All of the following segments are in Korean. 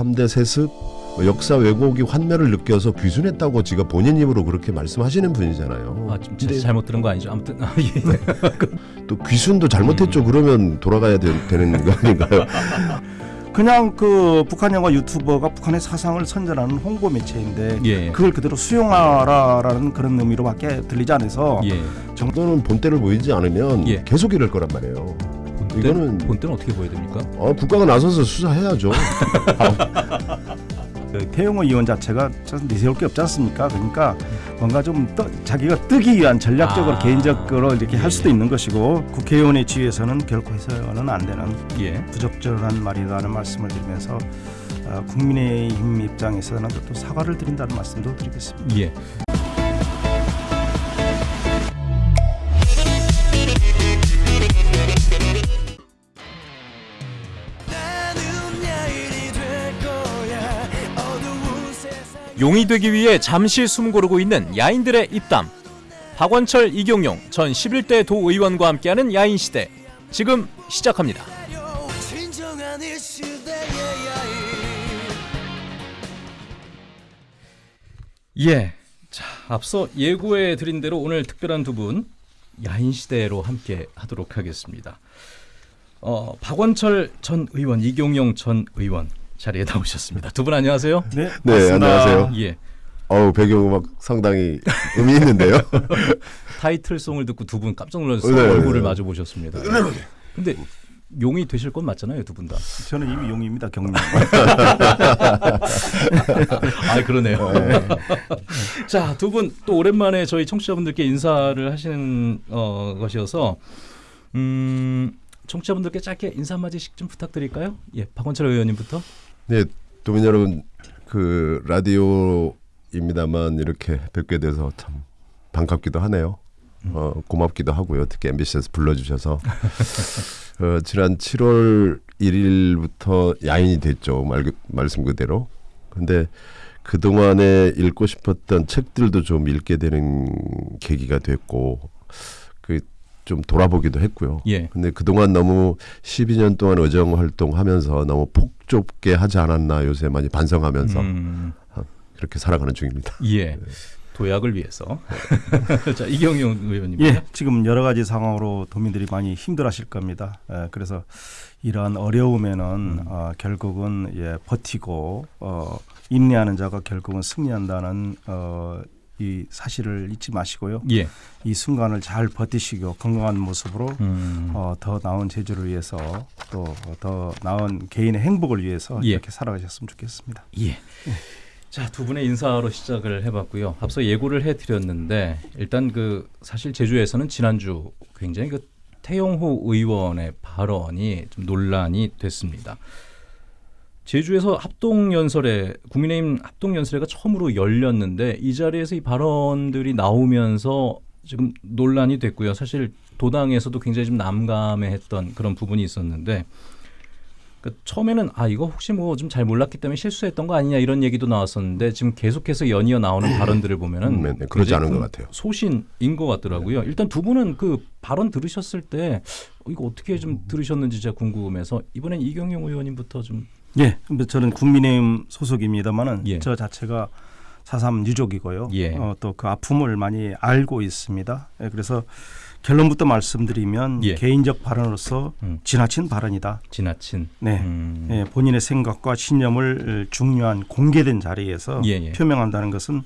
3대 세습 뭐 역사 왜곡이 환멸을 느껴서 귀순했다고 지가 본인 입으로 그렇게 말씀하시는 분이잖아요. 아, 좀 근데 잘못 들은 거 아니죠? 아무튼 아, 예. 또 귀순도 잘못했죠. 그러면 돌아가야 되, 되는 거 아닌가요? 그냥 그 북한 영화 유튜버가 북한의 사상을 선전하는 홍보 매체인데 예. 그걸 그대로 수용하라라는 그런 의미로밖에 들리지 않아서 예. 정도는 본때를 보이지 않으면 예. 계속 이럴 거란 말이에요. 이거는 본때는 어떻게 보여야 됩니까? 어, 국가가 나서서 수사해야죠. 그 태영호 의원 자체가 참 내세울 게 없지 않습니까? 그러니까 뭔가 좀 떠, 자기가 뜨기 위한 전략적으로 아. 개인적으로 이렇게 할 수도 예. 있는 것이고 국회의원의 지위에서는 결코 해서는 안 되는 예. 부적절한 말이라는 말씀을 드리면서 어, 국민의힘 입장에서는 또 사과를 드린다는 말씀도 드리겠습니다. 예. 용이 되기 위해 잠시 숨 고르고 있는 야인들의 입담. 박원철, 이경용 전 11대 도의원과 함께하는 야인 시대. 지금 시작합니다. 예. 자, 앞서 예고해 드린 대로 오늘 특별한 두 분 야인 시대로 함께 하도록 하겠습니다. 어, 박원철 전 의원, 이경용 전 의원 자리에 나오셨습니다. 두 분 안녕하세요. 네, 네. 안녕하세요. 예. 어우 배경음악 상당히 의미 있는데요. 타이틀송을 듣고 두 분 깜짝 놀라서 네, 네, 얼굴을 네. 마주 보셨습니다. 근데 용이 되실 건 맞잖아요, 두 분 다. 저는 이미 용입니다, 경님. 아, 그러네요. 자, 두 분 또 오랜만에 저희 청취자분들께 인사를 하시는 어, 것이어서 음, 청취자분들께 짧게 인사 한마디씩 좀 부탁드릴까요? 예, 박원철 의원님부터. 네, 도민 여러분 그 라디오입니다만 이렇게 뵙게 돼서 참 반갑기도 하네요. 어, 고맙기도 하고요. 특히 MBC에서 불러주셔서 어, 지난 7월 1일부터 야인이 됐죠. 말, 그- 말씀 그대로. 근데 그 동안에 읽고 싶었던 책들도 좀 읽게 되는 계기가 됐고 그 좀 돌아보기도 했고요. 예. 근데 그동안 너무 12년 동안 의정 활동하면서 너무 폭좁게 하지 않았나 요새 많이 반성하면서 음, 그렇게 살아가는 중입니다. 예. 도약을 위해서. 자, 이경용 의원님. 예, 지금 여러 가지 상황으로 도민들이 많이 힘들어하실 겁니다. 예, 그래서 이러한 어려움에는 어, 결국은 예, 버티고 어, 인내하는 자가 결국은 승리한다는 어, 이 사실을 잊지 마시고요. 예. 이 순간을 잘 버티시고 건강한 모습으로 음, 어, 더 나은 제주를 위해서 또 더 나은 개인의 행복을 위해서 예. 이렇게 살아가셨으면 좋겠습니다. 예. 자, 두 분의 인사로 시작을 해봤고요. 앞서 예고를 해드렸는데 일단 그 사실 제주에서는 지난주 굉장히 그 태영호 의원의 발언이 좀 논란이 됐습니다. 제주에서 합동연설회 국민의힘 합동연설회가 처음으로 열렸는데 이 자리에서 이 발언들이 나오면서 지금 논란이 됐고요. 사실 도당에서도 굉장히 좀 남감해했던 그런 부분이 있었는데 그 처음에는 아 이거 혹시 뭐 좀 잘 몰랐기 때문에 실수했던 거 아니냐 이런 얘기도 나왔었는데 지금 계속해서 연이어 나오는 발언들을 보면은 네, 네, 그러지 않은 것큰 같아요. 소신인 것 같더라고요. 일단 두 분은 그 발언 들으셨을 때 어, 이거 어떻게 좀 들으셨는지 제가 궁금해서 이번엔 이경영 의원님부터 좀 예, 근데 저는 국민의힘 소속입니다만은 예. 저 자체가 사삼 유족이고요. 예. 어, 또 그 아픔을 많이 알고 있습니다. 예, 그래서 결론부터 말씀드리면 예. 개인적 발언으로서 음. 지나친 발언이다. 지나친 네. 음, 예, 본인의 생각과 신념을 중요한 공개된 자리에서 예, 예. 표명한다는 것은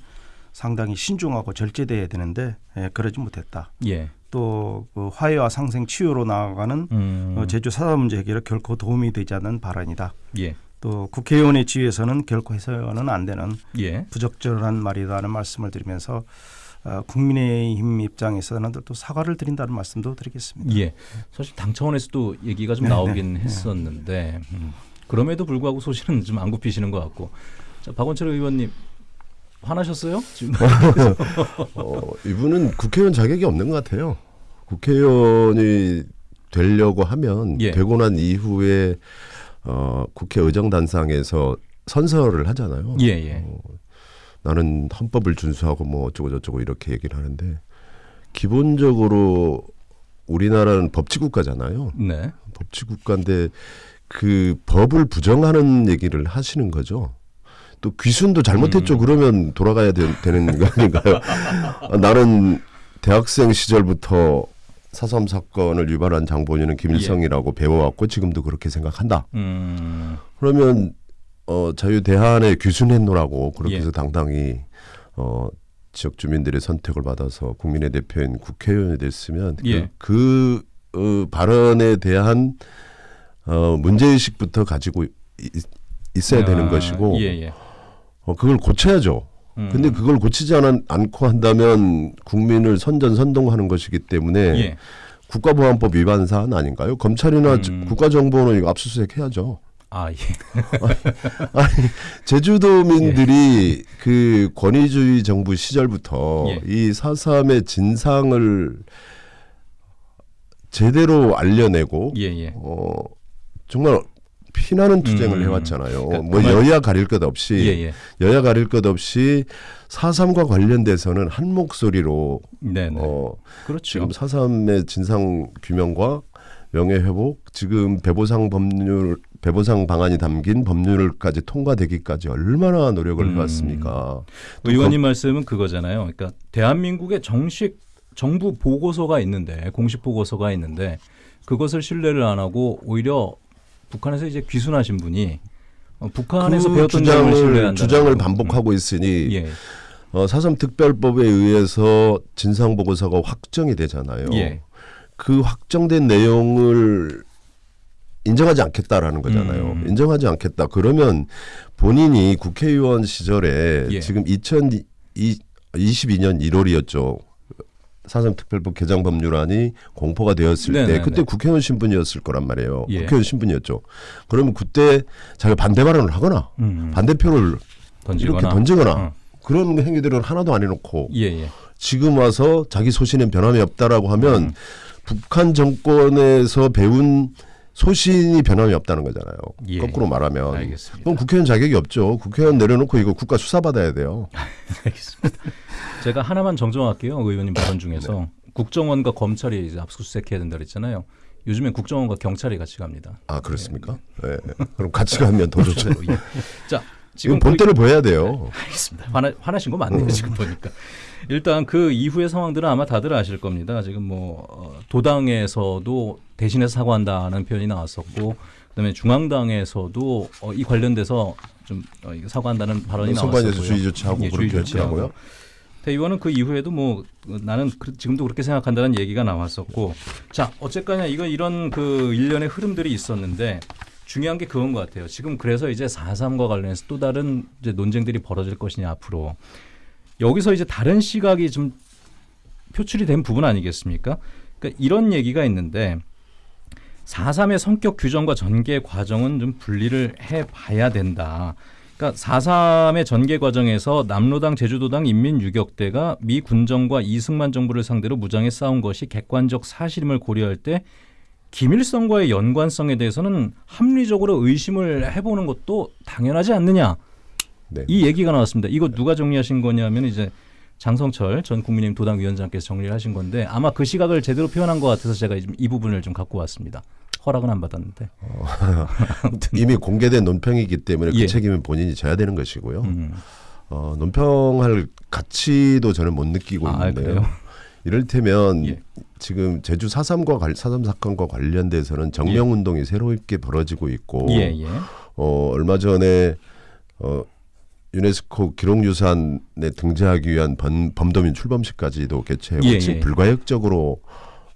상당히 신중하고 절제돼야 되는데 예, 그러지 못했다. 예. 또 그 화해와 상생 치유로 나아가는 음, 어, 제주 사사 문제 해결에 결코 도움이 되지 않는 발언이다. 예. 또 국회의원의 지위에서는 결코 해서는 안 되는 예. 부적절한 말이라는 말씀을 드리면서 어, 국민의힘 입장에서는 또 사과를 드린다는 말씀도 드리겠습니다. 예. 사실 당 차원에서도 얘기가 좀 네, 나오긴 네, 했었는데 음, 그럼에도 불구하고 소신은 좀 안 굽히시는 것 같고 자, 박원철 의원님 화나셨어요? 지금 어, 이분은 국회의원 자격이 없는 것 같아요. 국회의원이 되려고 하면 예. 되고 난 이후에 어, 국회 의정단상에서 선서를 하잖아요. 예, 예. 어, 나는 헌법을 준수하고 뭐 어쩌고 저쩌고 이렇게 얘기를 하는데 기본적으로 우리나라는 법치 국가잖아요. 네. 법치 국가인데 그 법을 부정하는 얘기를 하시는 거죠. 또 귀순도 잘못했죠. 그러면 돌아가야 되, 는거 아닌가요? 아, 나는 대학생 시절부터 사삼 사건을 유발한 장본인은 김일성이라고 배워왔고 지금도 그렇게 생각한다. 음, 그러면 어 자유 대한에 귀순했노라고 그렇게 예. 해서 당당히 어 지역 주민들의 선택을 받아서 국민의 대표인 국회의원이 됐으면 예. 그, 그 어, 발언에 대한 어 문제 의식부터 가지고 이- 있어야 아, 되는 것이고 예, 예. 어 그걸 고쳐야죠. 음. 근데 그걸 고치지 않, 않고 한다면 국민을 선전선동하는 것이기 때문에 예. 국가보안법 위반 사안 아닌가요? 검찰이나 음. 국가정보는 이거 압수수색 해야죠. 아, 예. 아니 제주도민들이 그 권위주의 정부 시절부터 예. 이 사삼의 진상을 제대로 알려내고 예, 예. 어 정말 피나는 투쟁을 음. 해왔잖아요. 그러니까 뭐그 말- 여야 가릴 것 없이 예, 예. 여야 가릴 것 없이 사삼과 관련돼서는 한 목소리로 네, 네. 어 그렇죠. 지금 사삼의 진상 규명과 명예 회복 지금 배보상 법률 배보상 방안이 담긴 법률까지 통과되기까지 얼마나 노력을 음. 해왔습니까? 또 의원님 말씀은 그거잖아요. 그러니까 대한민국의 정식 정부 보고서가 있는데 공식 보고서가 있는데 그것을 신뢰를 안 하고 오히려 북한에서 이제 귀순하신 분이 어, 북한에서 그 배웠던 주장을. 주장을 반복하고 있으니 예, 어, 사삼 특별법에 의해서 진상 보고서가 확정이 되잖아요. 예. 그 확정된 내용을 인정하지 않겠다라는 거잖아요. 음. 인정하지 않겠다. 그러면 본인이 국회의원 시절에 예. 지금 2022년 1월이었죠. 사삼 특별법 개정 법률안이 공포가 되었을 네네네. 때 그때 국회의원 신분이었을 거란 말이에요. 예. 국회의원 신분이었죠. 그러면 그때 자기가 반대 발언을 하거나 음. 반대표를 던지거나 이렇게 던지거나 어. 그런 행위들은 하나도 안 해놓고 예, 예. 지금 와서 자기 소신엔 변함이 없다라고 하면 음. 북한 정권에서 배운 소신이 변함이 없다는 거잖아요. 예. 거꾸로 말하면. 알겠습니다. 그럼 국회의원 자격이 없죠. 국회의원 내려놓고 이거 국가 수사 받아야 돼요. 알겠습니다. 제가 하나만 정정할게요. 의원님 발언 중에서 네. 국정원과 검찰이 이제 압수수색해야 된다 그랬잖아요. 요즘엔 국정원과 경찰이 같이 갑니다. 아 그렇습니까? 네. 그럼 같이 가면 더 좋죠. 예. 자, 지금 본때를 보여야 돼요. 알겠습니다. 화나, 화나신 거 맞네요 지금 보니까. 일단 그 이후의 상황들은 아마 다들 아실 겁니다. 지금 뭐 어, 도당에서도 대신해서 사과한다는 표현이 나왔었고, 그다음에 중앙당에서도 어, 이 관련돼서 좀 어, 사과한다는 발언이 나왔었고요. 선관위에서 주의 조치하고 예, 그렇게. 했더라고요. 대 의원은 그 이후에도 뭐 어, 나는 그- 지금도 그렇게 생각한다는 얘기가 나왔었고 자 어쨌거나 이거 이런 그 일련의 흐름들이 있었는데 중요한 게 그건 것 같아요. 지금 그래서 이제 4.3과 관련해서 또 다른 이제 논쟁들이 벌어질 것이냐 앞으로 여기서 이제 다른 시각이 좀 표출이 된 부분 아니겠습니까? 그러니까 이런 얘기가 있는데 4.3의 성격 규정과 전개 과정은 좀 분리를 해봐야 된다. 그러니까 4.3의 전개 과정에서 남로당 제주도당 인민유격대가 미 군정과 이승만 정부를 상대로 무장해 싸운 것이 객관적 사실임을 고려할 때 김일성과의 연관성에 대해서는 합리적으로 의심을 해보는 것도 당연하지 않느냐 네. 이 얘기가 나왔습니다. 이거 누가 정리하신 거냐면 이제 장성철 전 국민의힘 도당 위원장께서 정리를 하신 건데 아마 그 시각을 제대로 표현한 것 같아서 제가 이 부분을 좀 갖고 왔습니다. 허락은 안 받았는데. 이미 공개된 논평이기 때문에 예. 그 책임은 본인이 져야 되는 것이고요. 음. 어, 논평할 가치도 저는 못 느끼고 아, 있는데요. 그래요? 이를테면 예. 지금 제주 4.3과 관, 4.3 사건과 관련돼서는 정명 운동이 새롭게 벌어지고 있고 예, 예. 어, 얼마 전에 어, 유네스코 기록유산에 등재하기 위한 범, 범도민 출범식까지도 개최하고 예, 지금 예. 불가역적으로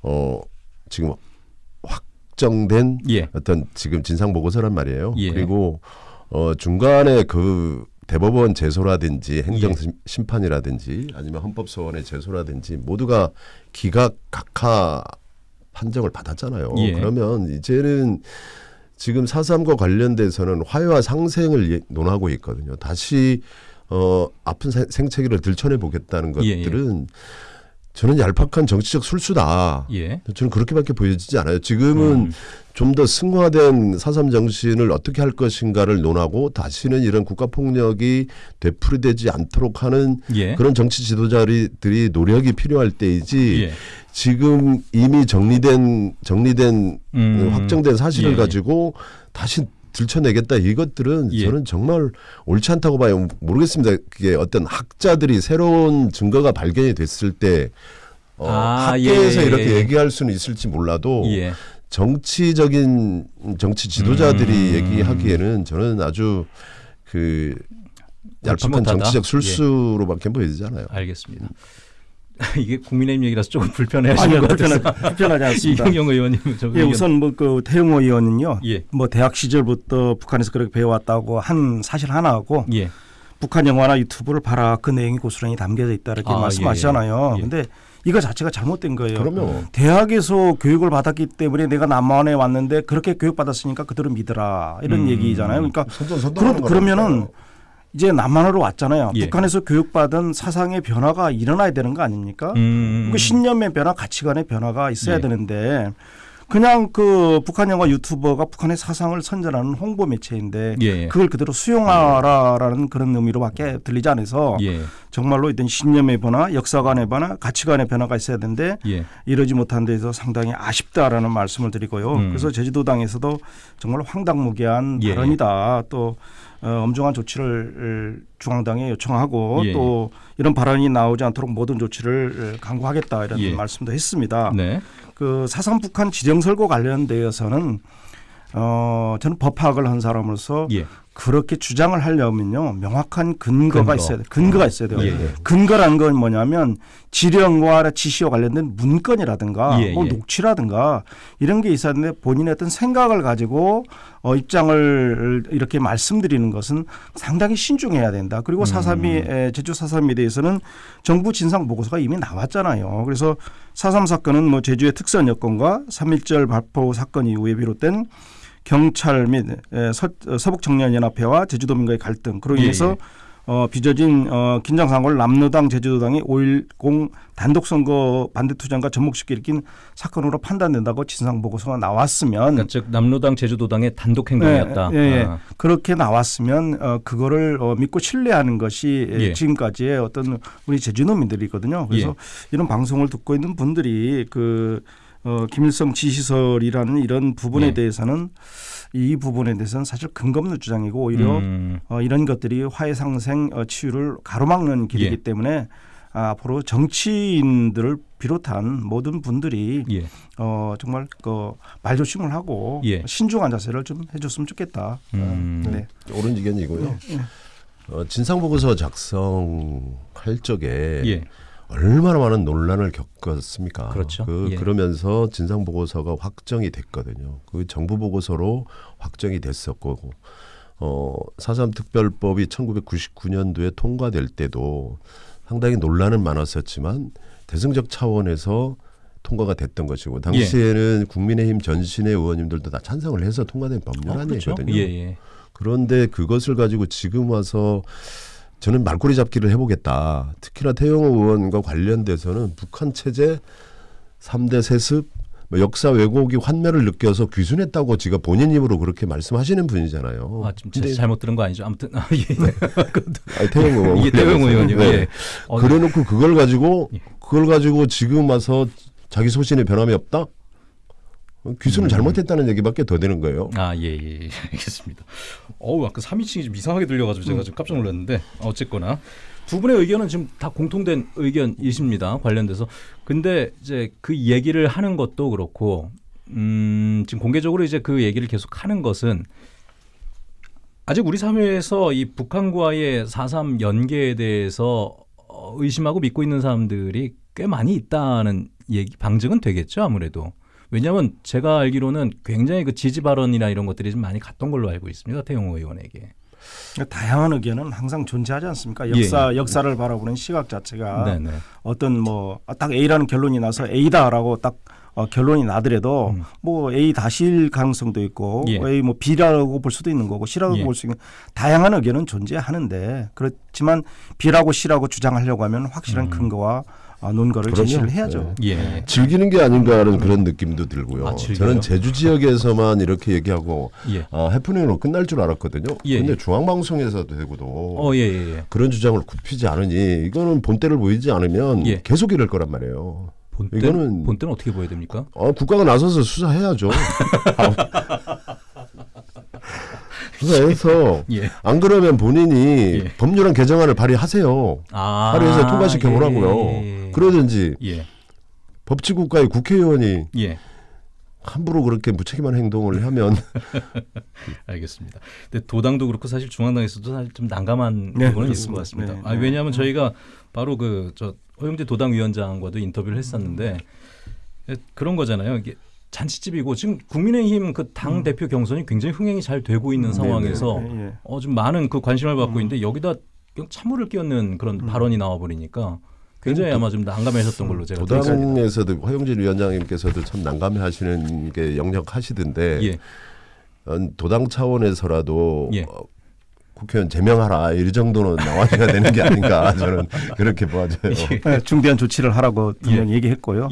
어, 지금 확정된 예. 어떤 지금 진상 보고서란 말이에요. 예. 그리고 어 중간에 그 대법원 제소라든지 행정 예. 심- 심판이라든지 아니면 헌법 소원의 제소라든지 모두가 기각 각하 판정을 받았잖아요. 예. 그러면 이제는 지금 사삼과 관련돼서는 화해와 상생을 예- 논하고 있거든요. 다시 어 아픈 생- 생채기를 들춰내 보겠다는 예, 예. 것들은 저는 얄팍한 정치적 술수다. 예. 저는 그렇게밖에 보여지지 않아요. 지금은 음. 좀더 승화된 사삼 정신을 어떻게 할 것인가를 논하고 다시는 이런 국가 폭력이 되풀이되지 않도록 하는 예. 그런 정치 지도자들이 노력이 필요할 때이지 예. 지금 이미 정리된 정리된 음. 확정된 사실을 예, 예. 가지고 다시 들춰내겠다 이것들은 예. 저는 정말 옳지 않다고 봐요. 모르겠습니다. 그게 어떤 학자들이 새로운 증거가 발견이 됐을 때 어, 아, 학계에서 예, 예, 이렇게 예. 얘기할 수는 있을지 몰라도 예. 정치적인 정치 지도자들이 음. 얘기하기에는 저는 아주 그 얄팍한. 정치적 술수로밖에 보이잖아요. 알겠습니다. 이게 국민의힘 얘기라서 조금 불편해하시는 아니요 것 같아서 불편하, 불편하지 않습니다. 이경영 의원님 좀 예, 의견- 우선 뭐그 태용호 의원은요. 예. 뭐 대학 시절부터 북한에서 그렇게 배워왔다고 한 사실 하나하고 예. 북한 영화나 유튜브를 봐라 그 내용이 고스란히 담겨져 있다 이렇게 아, 말씀하시잖아요. 예, 예. 근데 이거 자체가 잘못된 거예요. 그러면 대학에서 교육을 받았기 때문에 내가 남한에 왔는데 그렇게 교육받았으니까 그대로 믿어라 이런 음. 얘기잖아요. 그러니까 선전선동하는 그러, 그러면은 거라니까요. 이제 남한으로 왔잖아요. 예. 북한에서 교육받은 사상의 변화가 일어나야 되는 거 아닙니까? 음. 그 신념의 변화, 가치관의 변화가 있어야 예. 되는데 그냥 그 북한 영화 유튜버가 북한의 사상을 선전하는 홍보 매체인데 예. 그걸 그대로 수용하라라는 그런 의미로밖에 들리지 않아서 예. 정말로 어떤 신념의 변화, 역사관의 변화, 가치관의 변화가 있어야 되는데 예. 이러지 못한 데서 상당히 아쉽다라는 말씀을 드리고요. 음. 그래서 제주도당에서도 정말 황당무계한 예. 발언이다. 또 어, 엄중한 조치를 중앙당에 요청하고 예. 또 이런 발언이 나오지 않도록 모든 조치를 강구하겠다 이런 예. 말씀도 했습니다. 네. 그 사상 북한 지정 설고 관련되어서는 어 저는 법학을 한 사람으로서 예. 그렇게 주장을 하려면요 명확한 근거가 근거. 있어야 돼 근거가 있어야 돼요. 예, 예. 근거라는 건 뭐냐면 지령과 지시와 관련된 문건이라든가 예, 예. 녹취라든가 이런 게 있어야 되는데 본인의 어떤 생각을 가지고 어, 입장을 이렇게 말씀드리는 것은 상당히 신중해야 된다. 그리고 사삼이 에, 제주 사삼에 대해서는 정부 진상 보고서가 이미 나왔잖아요. 그래서 사삼 사건은 뭐 제주의 특선 여건과 3.1절 발포 사건 이후에 비롯된 경찰 및 에, 서, 서북 청년연합회와 제주도민과의 갈등 그로 예, 인해서 예. 어, 빚어진 어, 긴장 상황을 남로당 제주도당이 5.10 단독 선거 반대 투쟁과 접목시켜 일으킨 사건으로 판단된다고 진상 보고서가 나왔으면 그러니까 즉 남로당 제주도당의 단독 행동이었다. 예, 예, 예. 아. 그렇게 나왔으면 어, 그거를 어, 믿고 신뢰하는 것이 에, 예. 지금까지의 어떤 우리 제주도민들이거든요. 그래서 예. 이런 방송을 듣고 있는 분들이 그 어, 김일성 지시설이라는 이런 부분에 예. 대해서는 이 부분에 대해서는 사실 근거 없는 주장이고 오히려 음. 어, 이런 것들이 화해 상생 어, 치유를 가로막는 길이기 예. 때문에 아, 앞으로 정치인들을 비롯한 모든 분들이 예. 어, 정말 그 말조심을 하고 예. 신중한 자세를 좀 해줬으면 좋겠다. 음. 어, 네. 옳은 의견이고요. 어, 진상 보고서 작성할 적에 예. 얼마나 많은 논란을 겪었습니까? 그렇죠. 그, 예. 그러면서 진상 보고서가 확정이 됐거든요. 그 정부 보고서로 확정이 됐었고 어, 사삼 특별법이 1999년도에 통과될 때도 상당히 논란은 많았었지만 대승적 차원에서 통과가 됐던 것이고 당시에는 국민의힘 전신의 의원님들도 다 찬성을 해서 통과된 법률 어, 그렇죠. 아니거든요. 예, 예. 그런데 그것을 가지고 지금 와서 저는 말꼬리 잡기를 해보겠다. 특히나 태영호 의원과 관련돼서는 북한 체제 3대 세습 뭐 역사 왜곡이 환멸을 느껴서 귀순했다고 지가 본인 입으로 그렇게 말씀하시는 분이잖아요. 아, 지금 근데 잘못 들은 거 아니죠? 아무튼 아, 예. 아니, 태영호 의원. 이게 태영 의원님. 네. 예. 어, 그래놓고 그걸 가지고 예. 그걸 가지고 지금 와서 자기 소신에 변함이 없다? 귀순을 음. 잘못했다는 얘기밖에 더 되는 거예요. 아, 예, 예, 예. 알겠습니다. 어우, 아까 3인칭이 좀 이상하게 들려가지고 제가 좀 깜짝 놀랐는데 어쨌거나 두 분의 의견은 지금 다 공통된 의견이십니다. 관련돼서. 근데 이제 그 얘기를 하는 것도 그렇고, 음, 지금 공개적으로 이제 그 얘기를 계속 하는 것은 아직 우리 사회에서 이 북한과의 4.3 연계에 대해서 어, 의심하고 믿고 있는 사람들이 꽤 많이 있다는 얘기, 방증은 되겠죠, 아무래도. 왜냐하면 제가 알기로는 굉장히 그 지지 발언이나 이런 것들이 좀 많이 갔던 걸로 알고 있습니다. 태용호 의원에게. 다양한 의견은 항상 존재하지 않습니까? 역사 역사를 바라보는 시각 자체가 예. 네네. 어떤 뭐 딱 A라는 결론이 나서 A다라고 딱 어, 결론이 나더라도 음. 뭐 A 다실 가능성도 있고 예. A 뭐 B라고 볼 수도 있는 거고 C라고 예. 볼수 있는 다양한 의견은 존재하는데 그렇지만 B라고 C라고 주장하려고 하면 확실한 음. 근거와 어, 논거를 그럼요. 제시를 해야죠. 예. 즐기는 게 아닌가라는 그런 느낌도 들고요. 아? 저는 제주 지역에서만 이렇게 얘기하고 예. 아, 해프닝으로 끝날 줄 알았거든요. 예, 근데 예. 중앙방송에서도 되고도 어, 예, 예, 예. 그런 주장을 굽히지 않으니 이거는 본때를 보이지 않으면 예. 계속 이럴 거란 말이에요. 본때 이거는- 본때는 어떻게 보여야 됩니까? 어, 국가가 나서서 수사해야죠. 수사해서 예. 안 그러면 본인이 예. 법률안 개정안을 발의하세요. 아, 발의해서 통과시켜 보라고요. 예. 그러든지 예. 법치국가의 국회의원이 예. 함부로 그렇게 무책임한 행동을 하면 알겠습니다. 근데 도당도 그렇고 사실 중앙당에서도 사실 좀 난감한 네, 부분은 있을 것. 같습니다. 네, 아, 네. 왜냐하면 저희가 바로 그 저 허영재 도당 위원장과도 인터뷰를 했었는데 예, 그런 거잖아요. 이게 잔치집이고 지금 국민의힘 그 당 대표 경선이 굉장히 흥행이 잘 되고 있는 상황에서 음. 네, 예. 어, 좀 많은 그 관심을 받고 있는데 여기다 그냥 찬물을 끼얹는 그런 발언이 나와 버리니까 굉장히 아마 좀 난감하셨던 걸로 제가 들었습니다. 도당에서도 허영진 위원장님께서도 참 난감해하시는 게 역력하시던데 예. 어, 도당 차원에서라도 예. 어, 국회의원 제명하라 이 정도는 나와줘야 되는 게 아닌가 저는 그렇게 보아져요. 네, 중대한 조치를 하라고 분명히 얘기했고요.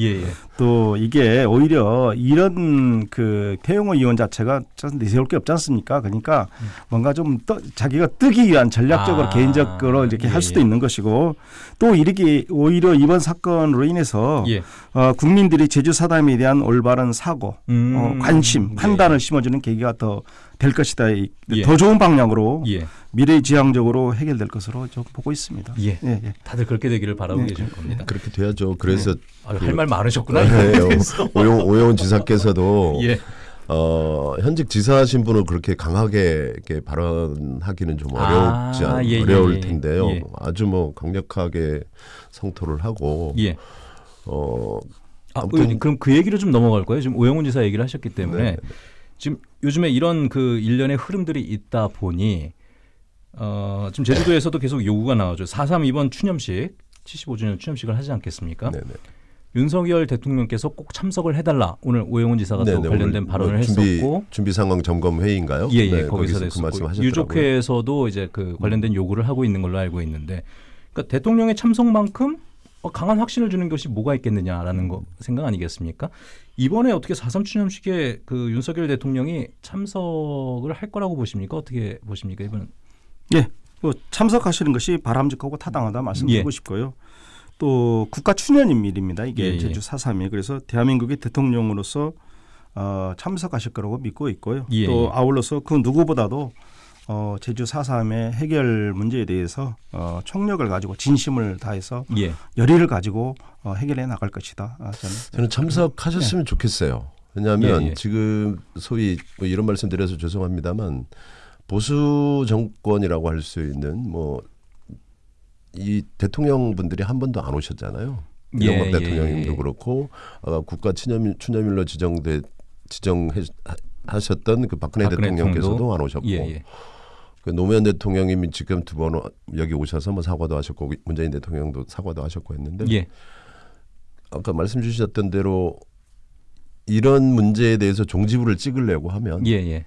예, 예. 또 이게 오히려 이런 그 태용호 의원 자체가 좀 내세울 게 없지 않습니까? 그러니까 뭔가 좀 떠, 자기가 뜨기 위한 전략적으로 아, 개인적으로 이렇게 예, 할 수도 예. 있는 것이고 또 이렇게 오히려 이번 사건으로 인해서 예. 어, 국민들이 제주 사담에 대한 올바른 사고, 음, 어, 관심, 예. 판단을 심어주는 계기가 더 될 것이다. 이- 예. 더 좋은 방향으로 예. 미래지향적으로 해결될 것으로 좀 보고 있습니다. 예. 예, 예. 다들 그렇게 되기를 바라고 네. 계실 겁니다. 그렇게 돼야죠. 그래서 할말 많으셨구나. 네, 그래서. 오용, 오용훈 지사께서도 예. 어, 현직 지사 신 분을 그렇게 강하게 이렇게 발언하기는 좀 어렵지 아, 않, 예, 예, 어려울 예. 텐데요. 예. 아주 뭐 강력하게 성토를 하고 예. 어, 아, 아무튼- 의- 그럼 그 얘기를 좀 넘어갈 거예요. 지금 오영훈 지사 얘기를 하셨기 때문에 네, 네. 지금 요즘에 이런 그 일련의 흐름들이 있다 보니 어, 지금 제주도에서도 계속 요구가 나오죠. 4.3 이번 추념식 75주년 추념식을 하지 않겠습니까? 네네. 윤석열 대통령께서 꼭 참석을 해달라. 오늘 오영훈 지사가 또 네네, 관련된 오늘 발언을 뭐 준비, 했었고 준비 상황 점검 회의인가요? 예, 예, 네, 거기서 거기서 그. 유족회에서도 이제 그 관련된 요구를 하고 있는 걸로 알고 있는데, 그러니까 대통령의 참석만큼 어, 강한 확신을 주는 것이 뭐가 있겠느냐라는 거 생각 아니겠습니까? 이번에 어떻게 4.3 추념식에 그 윤석열 대통령이 참석을 할 거라고 보십니까? 어떻게 보십니까? 이번은 예, 뭐 참석하시는 것이 바람직하고 타당하다 말씀드리고 예. 싶고요. 또 국가 추년일입니다. 이게 예, 예. 제주 4.3이 그래서 대한민국의 대통령으로서 어, 참석하실 거라고 믿고 있고요. 예, 또 예. 아울러서 그 누구보다도 어, 제주 4.3의 해결 문제에 대해서 어, 총력을 가지고 진심을 다해서 예, 열의를 가지고 어, 해결해 나갈 것이다. 아, 저는 저는 참석하셨으면 좋겠어요. 왜냐하면 예, 예. 지금 소위 뭐 이런 말씀 드려서 죄송합니다만 보수 정권이라고 할 수 있는 뭐 이 대통령 분들이 한 번도 안 오셨잖아요. 예, 이명박 예, 대통령님도 예. 그렇고 아, 국가 추념일, 추념일로 지정돼 지정하셨던 그 박근혜, 박근혜 대통령께서도? 안 오셨고 예, 예. 그 노무현 대통령님이 지금 두 번 여기 오셔서 뭐 사과도 하셨고 문재인 대통령도 사과도 하셨고 했는데 예, 아까 말씀 주셨던 대로 이런 문제에 대해서 종지부를 찍으려고 하면 예, 예.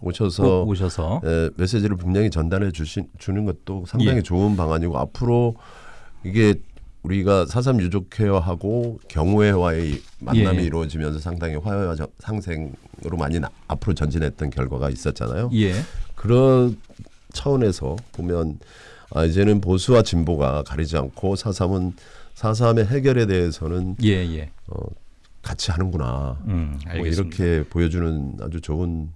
오셔서 꼭 오셔서 에, 메시지를 분명히 전달해 주신 주는 것도 상당히 예. 좋은 방안이고 앞으로 이게 우리가 사삼 유족회와하고 경우회와의 만남이 예. 이루어지면서 상당히 화해와 저- 상생으로 많이 나- 앞으로 전진했던 결과가 있었잖아요. 예, 그런 차원에서 보면 아 이제는 보수와 진보가 가리지 않고 사삼은 사삼의 해결에 대해서는 예, 예. 어, 같이 하는구나. 음, 뭐. 이렇게 보여주는 아주 좋은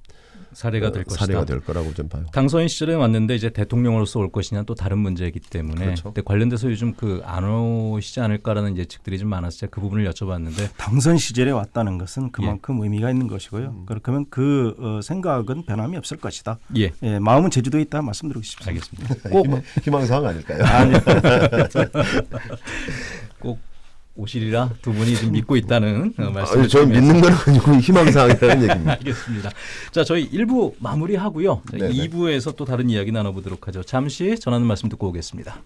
사례가 될 어, 것이다. 사례가 될 거라고 좀 봐요. 당선인 시절에 왔는데 이제 대통령으로서 올 것이냐 또 다른 문제이기 때문에 그렇죠. 근데 관련돼서 요즘 그 안 오시지 않을까라는 예측들이 좀 많아서 제가 그 부분을 여쭤봤는데 당선 시절에 왔다는 것은 예. 그만큼 의미가 있는 것이고요. 음. 그렇다면 그 어, 생각은 변함이 없을 것이다. 예 예, 마음은 제주도에 있다 말씀드리고 싶습니다. 알겠습니다. 꼭, 희망, 희망사항 아닐까요? 꼭 오시리라 두 분이 좀 믿고 있다는 어, 말씀을 아니, 저는 드리면서 믿는 건 아니고 희망사항이라는 얘기입니다. 알겠습니다. 자 저희 1부 마무리하고요. 자, 네네. 2부에서 또 다른 이야기 나눠보도록 하죠. 잠시 전하는 말씀 듣고 오겠습니다.